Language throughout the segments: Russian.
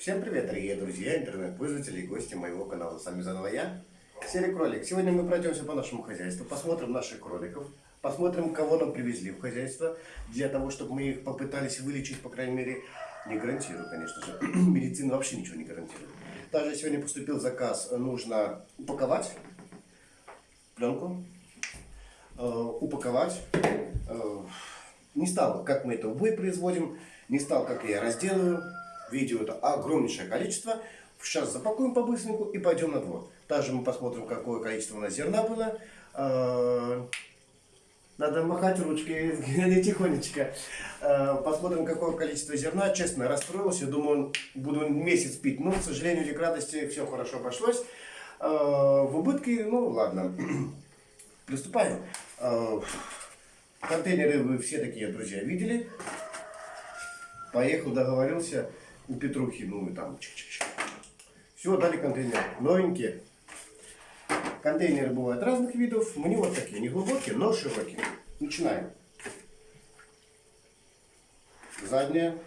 Всем привет, дорогие друзья, интернет-пользователи и гости моего канала. С вами заново я, Серый Кролик. Сегодня мы пройдемся по нашему хозяйству, посмотрим наших кроликов, посмотрим, кого нам привезли в хозяйство, для того, чтобы мы их попытались вылечить, по крайней мере, не гарантирую, конечно же. Медицина вообще ничего не гарантирует. Также сегодня поступил заказ, нужно упаковать пленку, э, упаковать. Э, не стал, как мы это в бой производим, не стал, как я разделаю. Видео это огромнейшее количество. Сейчас запакуем по-быстреньку и пойдем на двор. Также мы посмотрим, какое количество у нас зерна было. Э, надо махать ручкой, не тихонечко. Э, посмотрим, какое количество зерна. Честно, расстроился. Думаю, буду месяц пить. Но, к сожалению или к радости, все хорошо обошлось. Э, в убытке, ну ладно. Приступаем. Контейнеры вы все такие, друзья, видели. Поехал, договорился у Петрухи, ну и там. Чик -чик -чик. Все, дали контейнер. Новенькие. Контейнеры бывают разных видов. Мне вот такие, не глубокие, но широкие. Начинаем. Задняя.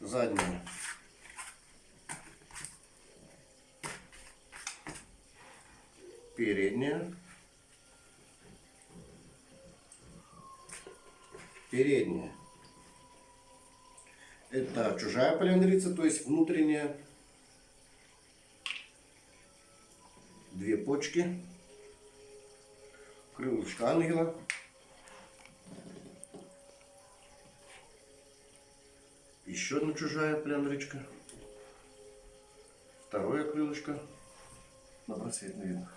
Задняя. Передняя. Передняя. Это чужая полиандрица, то есть внутренняя. Две почки. Крылышко ангела. Еще одна чужая полиандричка. Второе крылышко. На просвет видно.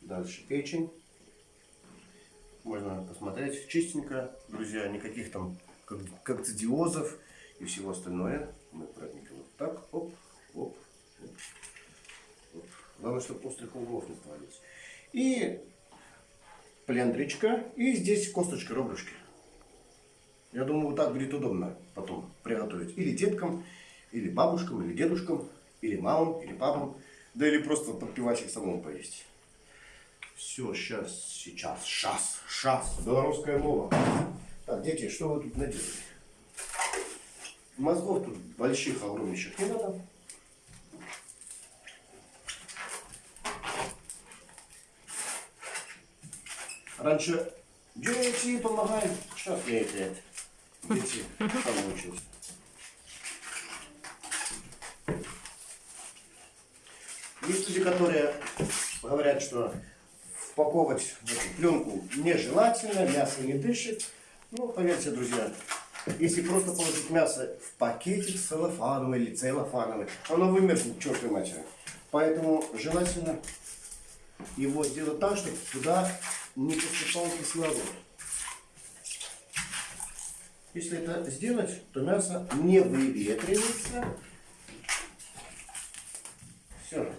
Дальше печень. Можно посмотреть чистенько, друзья, никаких там как, как цидиозов и всего остальное. Мы аккуратненько вот так, оп, оп, оп, оп. Главное, чтобы острых углов не становилось. И плендричка, и здесь косточка ребрышки. Я думаю, вот так будет удобно потом приготовить. Или деткам, или бабушкам, или дедушкам, или мамам, или папам. Да или просто под пивасик самому поесть. Все, сейчас, сейчас, шас, шас, белорусская мова. Так, дети, что вы тут наделали? Мозгов тут больших, огромнейших не надо. Раньше дети помогают, сейчас я это, дети помучились. Есть люди, которые говорят, что эту пленку нежелательно, мясо не дышит. Ну, поверьте, друзья, если просто положить мясо в пакетик целлофановый или целлофановый, оно вымерзнет к чертовой матери. Поэтому желательно его сделать так, чтобы туда не поступал кислород. Если это сделать, то мясо не выветривается. Все.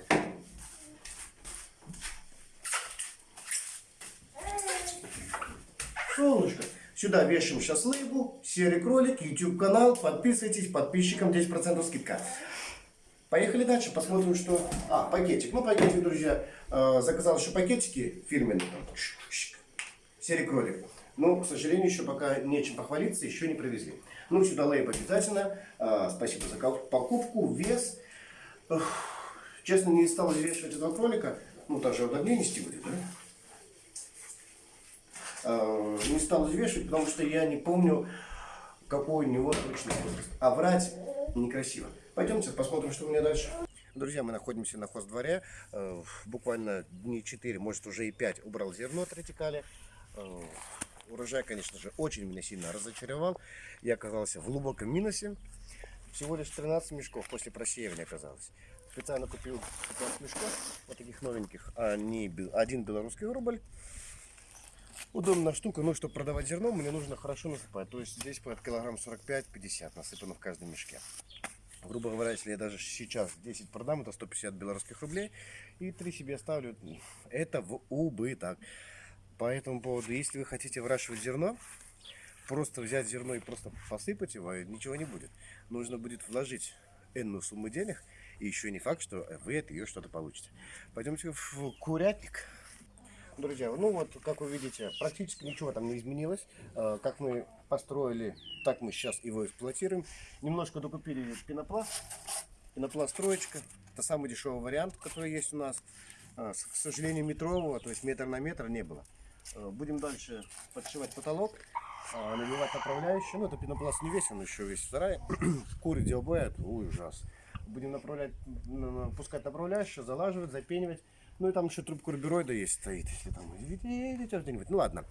Сюда вешаем сейчас лейбл, серый кролик, YouTube канал. Подписывайтесь, подписчикам 10% скидка. Поехали дальше, посмотрим, что... А, пакетик. Ну, пакетик, друзья, э, заказал еще пакетики фирменные. Серый кролик. Но, к сожалению, еще пока нечем похвалиться, еще не привезли. Ну, сюда лейб обязательно. Э, спасибо за покупку. Вес. Честно, не стал взвешивать этого кролика. Ну, он огне нести будет, да? Э, не стал взвешивать, потому что я не помню, какой у него точный возраст. А врать некрасиво. Пойдемте посмотрим, что у меня дальше. Друзья, мы находимся на хоздворе. Э, буквально дни 4, может уже и 5 убрал зерно от ретикали. Э, урожай, конечно же, очень меня сильно разочаровал. Я оказался в глубоком минусе. Всего лишь 13 мешков после просеивания оказалось. Специально купил 15 мешков, вот таких новеньких. Они, один белорусский рубль. Удобная штука, но чтобы продавать зерно, мне нужно хорошо насыпать. То есть здесь под килограмм 45-50 насыпано в каждом мешке. Грубо говоря, если я даже сейчас 10 продам, это 150 белорусских рублей. И 3 себе оставлю. Это в убыток. По этому поводу, если вы хотите выращивать зерно, просто взять зерно и просто посыпать его, ничего не будет. Нужно будет вложить энную сумму денег. И еще не факт, что вы от ее что-то получите. Пойдемте в курятник. Друзья, ну вот, как вы видите, практически ничего там не изменилось. Э, Как мы построили, так мы сейчас его эксплуатируем. Немножко докупили пенопласт. Пенопласт троечка. Это самый дешевый вариант, который есть у нас. С- К сожалению, метрового, то есть метр на метр не было. Э, Будем дальше подшивать потолок, наливать направляющую. Ну, это пенопласт не весь, он еще весь в сарае. Куры где убывают, ой, ужас. Будем направлять, на- на- пускать направляющую, залаживать, запенивать. Ну и там еще трубка карбюроида есть стоит, если там где-нибудь. Ну ладно.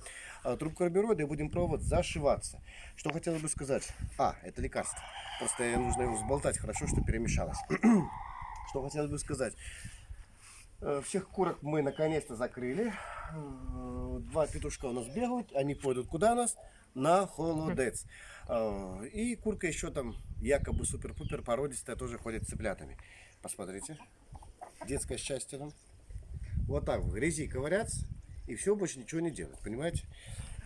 А, Трубка карбюроида и будем пробовать зашиваться. Что хотелось бы сказать. А, это лекарство. Просто нужно его взболтать хорошо, что перемешалось. Что хотелось бы сказать. Э, Всех курок мы наконец-то закрыли. Э, Два петушка у нас бегают. Они пойдут куда у нас? На холодец. Э, И курка еще там якобы супер-пупер породистая тоже ходит с цыплятами. Посмотрите. Детское счастье там. Вот так в грязи ковыряться и все, больше ничего не делать, понимаете?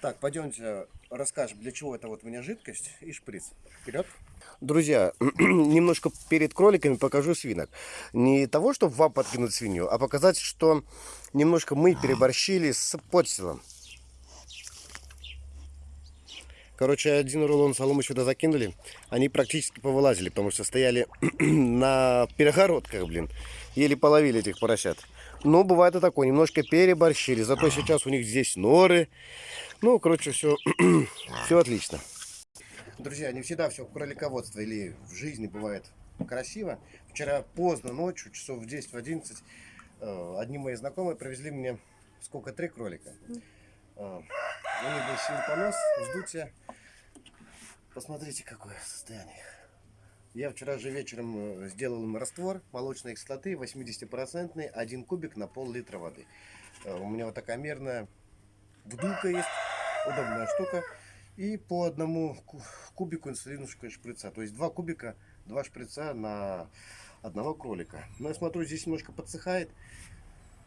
Так, пойдемте расскажем, для чего это вот у меня жидкость и шприц. Вперед. Друзья, немножко перед кроликами покажу свинок. Не того, чтобы вам подкинуть свинью, а показать, что немножко мы переборщили с подстилом. Короче, один рулон соломы сюда закинули. Они практически повылазили, потому что стояли на перегородках, блин. Еле половили этих поросят. Но бывает и такое, немножко переборщили. Зато сейчас у них здесь норы. Ну, короче, все, все отлично. Друзья, не всегда все в кролиководстве или в жизни бывает красиво. Вчера поздно ночью, часов в 10-11, э, одни мои знакомые привезли мне сколько, три кролика. Э, У них был сильный понос, вздутие. Посмотрите, какое состояние их. Я вчера же вечером э, сделал им раствор молочной кислоты 80% один кубик на пол-литра воды. Э, У меня вот такая мерная вдулка есть, удобная штука. И по одному ку- кубику инсулинушка шприца. То есть два кубика, два шприца на одного кролика. Но я смотрю, здесь немножко подсыхает.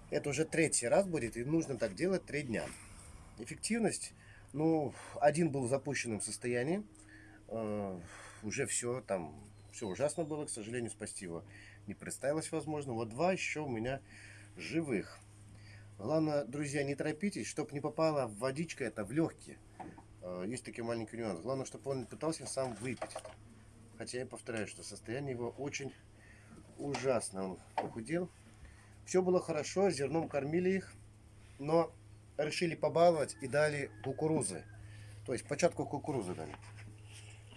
Это уже третий раз будет, и нужно так делать три дня. Эффективность, ну, один был в запущенном состоянии. Уже все, там, все ужасно было, к сожалению, спасти его не представилось возможно. Вот два еще у меня живых. Главное, друзья, не торопитесь, чтобы не попала водичка это в легкие. Э, Есть такой маленький нюанс. Главное, чтобы он пытался сам выпить. Хотя я повторяю, что состояние его очень ужасно. Он похудел. Все было хорошо, зерном кормили их, но решили побаловать и дали кукурузы. То есть початку кукурузы дали.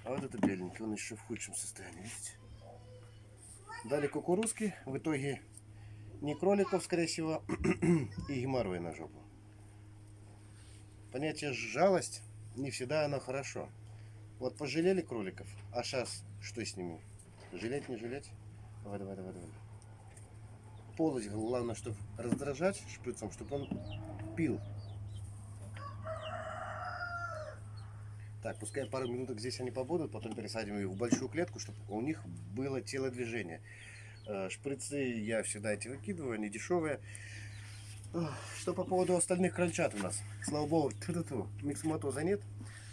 А вот это беленький, он еще в худшем состоянии, видите? Дали кукурузки, в итоге не кроликов, скорее всего, и геморрой на жопу. Понятие жалость не всегда оно хорошо. Вот пожалели кроликов, а сейчас что с ними? Жалеть, не жалеть? Давай, давай, давай, давай. Полость, главное, чтобы раздражать шприцом, чтобы он пил. Так, пускай пару минуток здесь они побудут, потом пересадим их в большую клетку, чтобы у них было телодвижение. Э, Шприцы я всегда эти выкидываю, они дешевые. Что по поводу остальных крольчат у нас? Слава богу, ту-ту-ту, миксоматоза нет.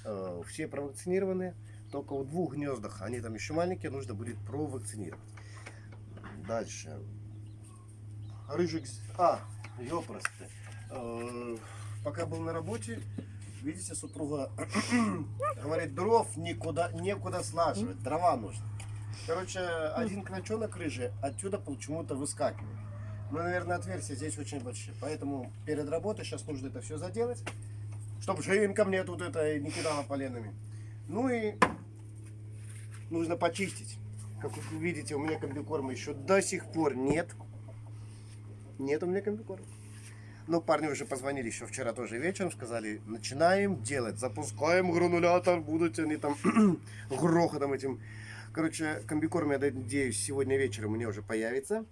Э, Все провакцинированы. Только в двух гнездах, они там еще маленькие, нужно будет провакцинировать. Дальше. Рыжик... А, ёпросты. Э, Пока был на работе, видите, супруга говорит, дров никуда, некуда слаживать, дрова нужно. Короче, один крольчонок рыжий отсюда почему-то выскакивает. Ну, наверное, отверстия здесь очень большие. Поэтому перед работой сейчас нужно это все заделать, чтобы живинка мне тут это не кидала поленами. Ну и нужно почистить. Как вы видите, у меня комбикорма еще до сих пор нет. Нет у меня комбикорма. Ну, парни уже позвонили еще вчера тоже вечером, сказали, начинаем делать, запускаем гранулятор, будут они там грохотом этим. Короче, комбикорм, я надеюсь, сегодня вечером у меня уже появится.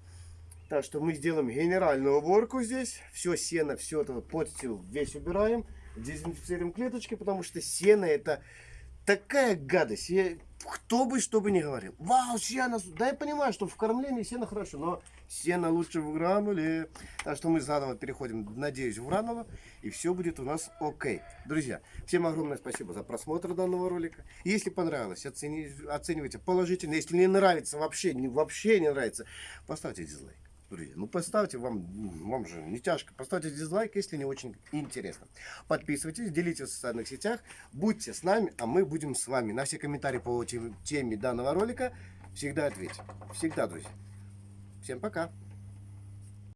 Так что мы сделаем генеральную уборку здесь. Все сено, все это подстил весь убираем. Дезинфицируем клеточки, потому что сено это такая гадость. Я- кто бы что бы ни говорил. Вау, сено. Да я понимаю, что в кормлении сено хорошо, но сено лучше в грануле. Так что мы заново переходим, надеюсь, в гранулу. И все будет у нас окей. Друзья, всем огромное спасибо за просмотр данного ролика. Если понравилось, оцени- оценивайте положительно. Если не нравится, вообще, вообще не нравится, поставьте дизлайк. Друзья, ну поставьте вам, вам же не тяжко, поставьте дизлайк, если не очень интересно. Подписывайтесь, делитесь в социальных сетях, будьте с нами, а мы будем с вами. На все комментарии по теме данного ролика всегда ответим. Всегда, друзья. Всем пока.